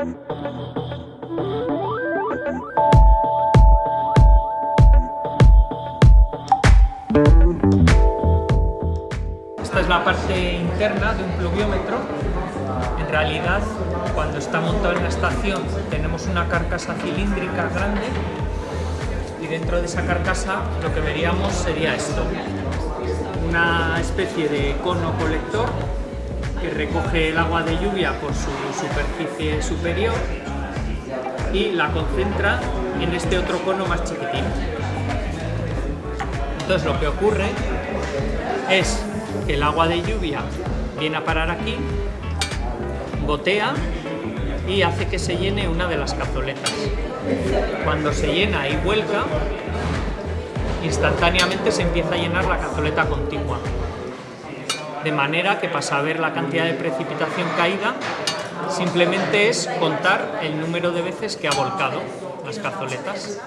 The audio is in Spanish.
Esta es la parte interna de un pluviómetro. En realidad, cuando está montado en la estación, tenemos una carcasa cilíndrica grande y dentro de esa carcasa lo que veríamos sería esto. Una especie de cono colector que recoge el agua de lluvia por su superficie superior y la concentra en este otro cono más chiquitín. Entonces lo que ocurre es que el agua de lluvia viene a parar aquí, gotea y hace que se llene una de las cazoletas. Cuando se llena y vuelca, instantáneamente se empieza a llenar la cazoleta contigua. De manera que para saber la cantidad de precipitación caída, simplemente es contar el número de veces que ha volcado las cazoletas.